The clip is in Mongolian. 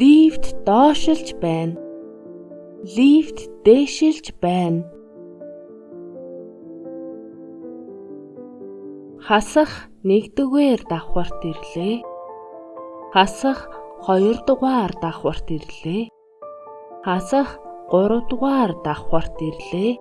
Лифт доошилж байна. Лифт дээшилж байна. Хасах нэгдүгээр давхарт ирлээ. Хасах хоёрдугаар давхарт ирлээ. Хасах гуравдугаар давхарт ирлээ.